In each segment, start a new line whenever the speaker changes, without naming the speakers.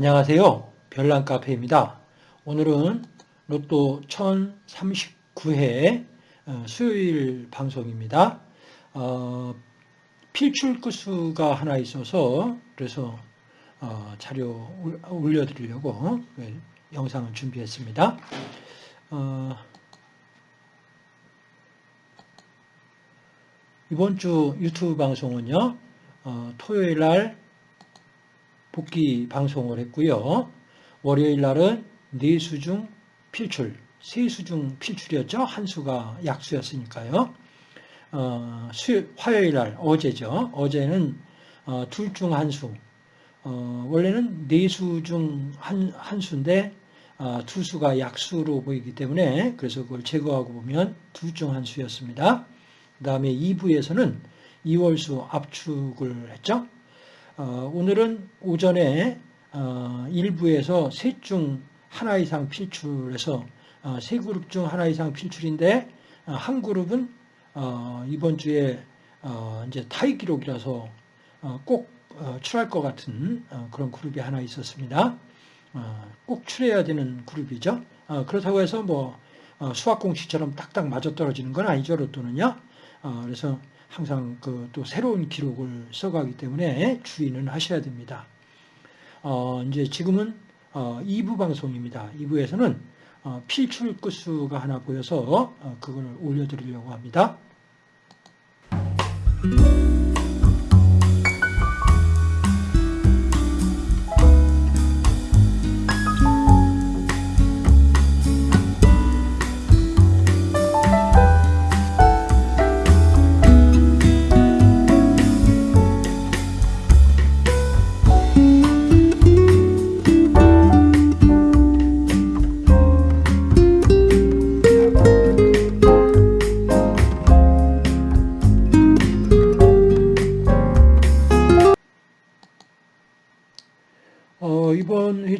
안녕하세요. 별난 카페입니다. 오늘은 로또 1039회 어, 수요일 방송입니다. 어, 필출 구수가 하나 있어서 그래서 어, 자료 올려드리려고 영상을 준비했습니다. 어, 이번 주 유튜브 방송은요. 어, 토요일 날 복귀 방송을 했고요. 월요일 날은 네수 중 필출, 세수 중 필출이었죠. 한 수가 약수였으니까요. 어, 수, 화요일 날 어제죠. 어제는 어, 둘중 한 수. 어, 원래는 네수중 한 한 수인데 어, 두 수가 약수로 보이기 때문에 그래서 그걸 제거하고 보면 둘중 한 수였습니다. 그 다음에 2부에서는 2월수 압축을 했죠. 어, 오늘은 오전에 어, 일부에서 셋 중 하나 이상 필출해서 어, 세 그룹 중 하나 이상 필출인데 어, 한 그룹은 어, 이번 주에 어, 이제 타이 기록이라서 꼭 출할 것 같은 그런 그룹이 하나 있었습니다. 꼭 출해야 되는 그룹이죠. 그렇다고 해서 뭐 수학 공식처럼 딱딱 맞아 떨어지는 건 아니죠. 로또는요. 그래서 항상 그 또 새로운 기록을 써가기 때문에 주의는 하셔야 됩니다. 어, 이제 지금은 어, 2부 방송입니다. 2부에서는 어, 필출 끝수가 하나 보여서 어, 그걸 올려드리려고 합니다.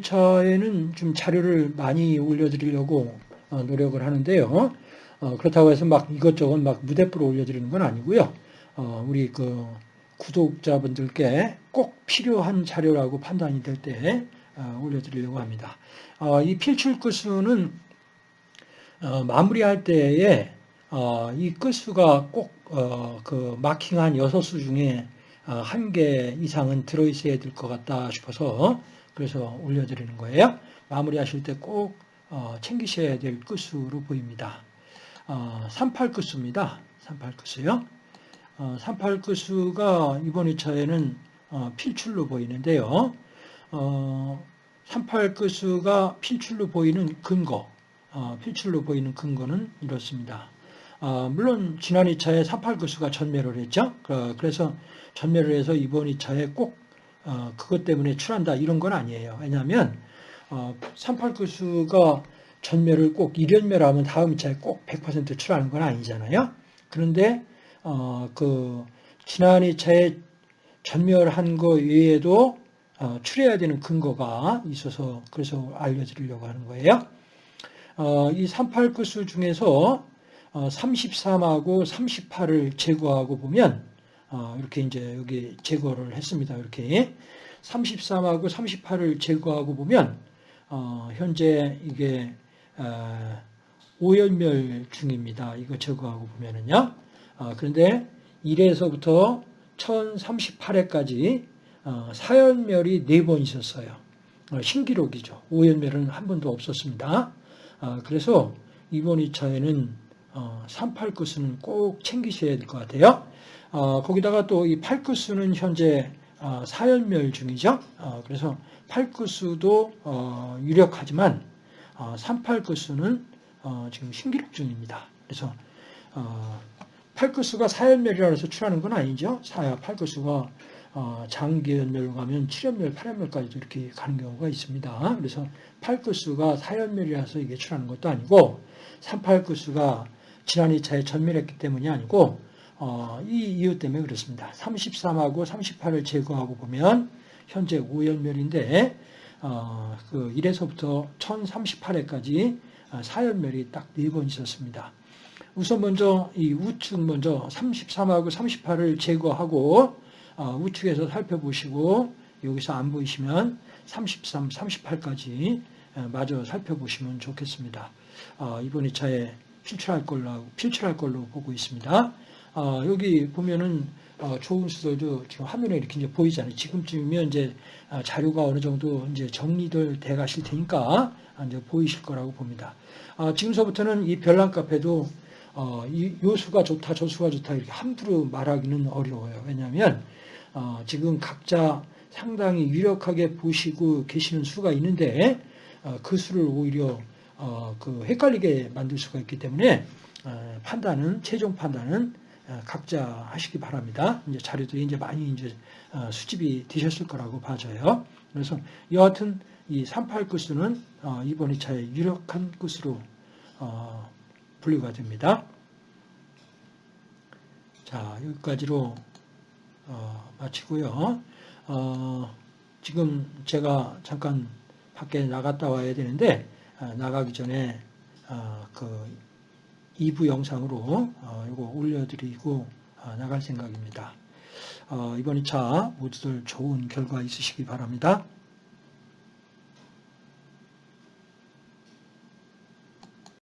이번 회차에는 좀 자료를 많이 올려드리려고 어, 노력을 하는데요. 어, 그렇다고 해서 막 이것저것 막 무대표로 올려드리는 건 아니고요. 어, 우리 그 구독자분들께 꼭 필요한 자료라고 판단이 될 때 올려드리려고 합니다. 이 필출 끝수는 마무리할 때에 이 끝수가 꼭 그 마킹한 여섯 수 중에 한 개 이상은 들어있어야 될 것 같다 싶어서 그래서 올려드리는 거예요. 마무리하실 때꼭 어, 챙기셔야 될 끝수로 보입니다. 38 어, 끝수입니다. 38 끝수요. 38 끝수가 이번 2차에는 어, 필출로 보이는데요. 38 끝수가 필출로 보이는 근거, 필출로 보이는 근거는 이렇습니다. 물론 지난 2차에 38 끝수가 전멸을 했죠. 그래서 전멸을 해서 이번 2차에 꼭 어, 그것 때문에 출한다 이런 건 아니에요. 왜냐하면 어, 38구수가 전멸을 꼭 1연멸 하면 다음 차에 꼭 100% 출하는 건 아니잖아요. 그런데 어, 그 지난 2차에 전멸한 거 외에도 어, 출해야 되는 근거가 있어서 그래서 알려드리려고 하는 거예요. 어, 이 38구수 중에서 어, 33하고 38을 제거하고 보면 어, 이렇게 이제 여기 제거를 했습니다. 이렇게 33하고 38을 제거하고 보면 어, 현재 이게 어, 오연멸 중입니다. 이거 제거하고 보면은요. 그런데 1에서부터 1038회까지 사연멸이 4번 있었어요. 신기록이죠. 오연멸은 한 번도 없었습니다. 그래서 이번 2차에는 38구수는 꼭 챙기셔야 될 것 같아요. 어, 거기다가 또이 팔구수는 현재 어, 사연멸 중이죠. 어, 그래서 팔구수도 어, 유력하지만 38구수는 어, 지금 신기록 중입니다. 그래서 팔구수가 사연멸이라 해서 출하는 건 아니죠. 사야 팔구수가 장기연멸로 가면 7연멸, 8연멸까지도 이렇게 가는 경우가 있습니다. 그래서 팔구수가 사연멸이라서 이게 출하는 것도 아니고 38구수가 지난 2차에 전멸했기 때문이 아니고 어, 이 이유 때문에 그렇습니다. 33하고 38을 제거하고 보면 현재 5연멸인데 어, 그 1에서부터 1038회까지 어, 사연멸이 딱네번 있었습니다. 우선 먼저 이 우측 먼저 33하고 38을 제거하고 어, 우측에서 살펴보시고 여기서 안 보이시면 33, 38까지 마저 살펴보시면 좋겠습니다. 어, 이번 2차에 필출할 걸로, 필출할 걸로 보고 있습니다. 어, 여기 보면은 어, 좋은 수들도 지금 화면에 이렇게 이제 보이잖아요. 지금쯤이면 이제 아, 자료가 어느 정도 이제 정리들 돼 가실 테니까 이제 보이실 거라고 봅니다. 아, 지금서부터는 이 별난 카페도 어, 이, 요 수가 좋다, 저 수가 좋다 이렇게 함부로 말하기는 어려워요. 왜냐하면 어, 지금 각자 상당히 유력하게 보시고 계시는 수가 있는데 어, 그 수를 오히려 어, 그 헷갈리게 만들 수가 있기 때문에 어, 판단은 최종 판단은 어, 각자 하시기 바랍니다. 이제 자료들이 이제 많이 이제 어, 수집이 되셨을 거라고 봐져요. 그래서 여하튼 이 38 구수는 어, 이번 2차에 유력한 구수로 어, 분류가 됩니다. 자, 여기까지로 어, 마치고요. 어, 지금 제가 잠깐 밖에 나갔다 와야 되는데 어, 나가기 전에 어, 그 2부 영상으로 어, 이거 올려드리고 어, 나갈 생각입니다. 어, 이번 2차 모두들 좋은 결과 있으시기 바랍니다.